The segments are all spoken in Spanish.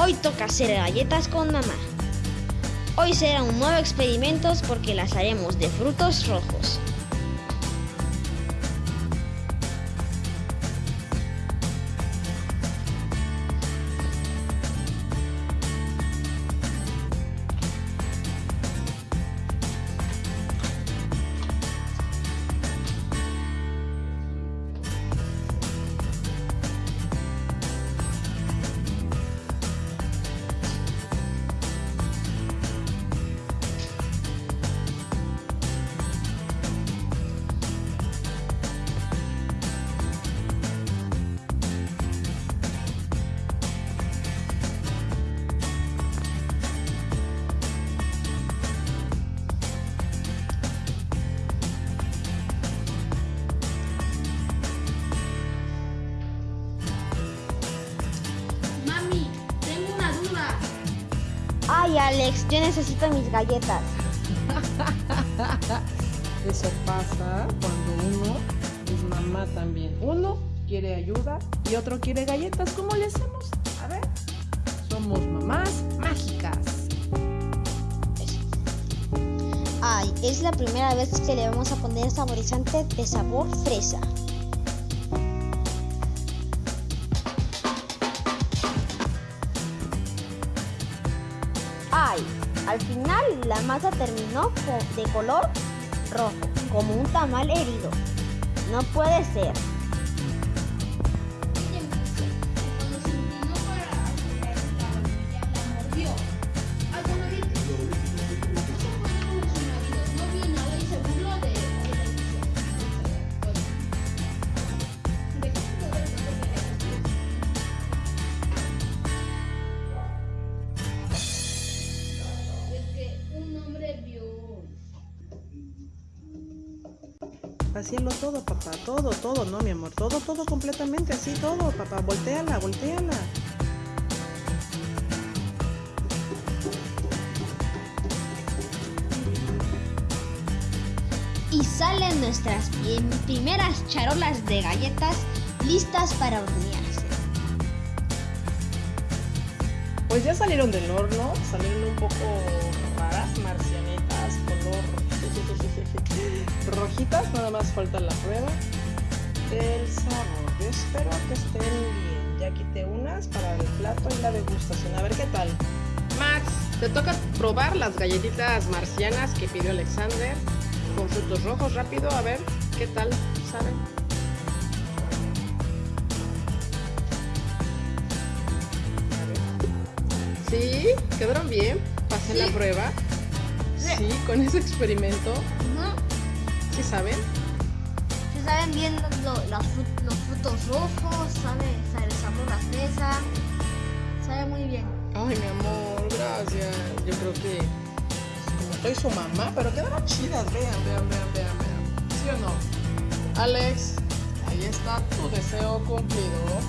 Hoy toca hacer galletas con mamá. Hoy será un nuevo experimento porque las haremos de frutos rojos. Ay, Alex, yo necesito mis galletas. Eso pasa cuando uno es mamá también. Uno quiere ayuda y otro quiere galletas. ¿Cómo le hacemos? A ver. Somos mamás mágicas. Ay, es la primera vez que le vamos a poner saborizante de sabor fresa. Al final la masa terminó de color rojo, como un tamal herido. No puede ser. Haciendo todo, papá. Todo, todo, no, mi amor. Todo, todo completamente. Así, todo, papá. Volteala, volteala. Y salen nuestras prim- primeras charolas de galletas listas para hornearse. Pues ya salieron del horno. Salieron un poco raras, marcianitas, rojitas. Nada más falta la prueba del sabor. Yo espero que estén bien. Ya quité unas para el plato y la degustación. A ver qué tal. Max, te toca probar las galletitas marcianas que pidió Alexander con frutos rojos. Rápido, a ver qué tal saben. Sí, quedaron bien. Pasé la prueba. Sí. Sí, con ese experimento. ¿Sí saben? Se saben bien lo- los, fru- los frutos rojos, sabe, sabe el sabor a fresa. Sabe muy bien. Ay, mi amor, gracias. Yo creo que como soy su mamá, pero quedaron chidas. Vean, vean, vean, vean, vean. ¿Sí o no? Alex, ahí está tu deseo cumplido.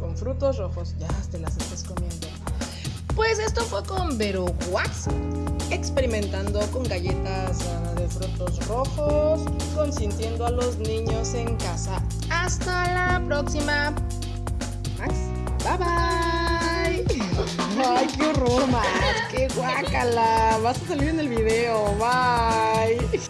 Con frutos rojos. Ya te las estás comiendo. Pues esto fue con Vero experimentando con galletas ah, de frutos rojos, consintiendo a los niños en casa. Hasta la próxima. Max, bye bye. Ay, qué horror, Max, qué guácala. Vas a salir en el video. Bye.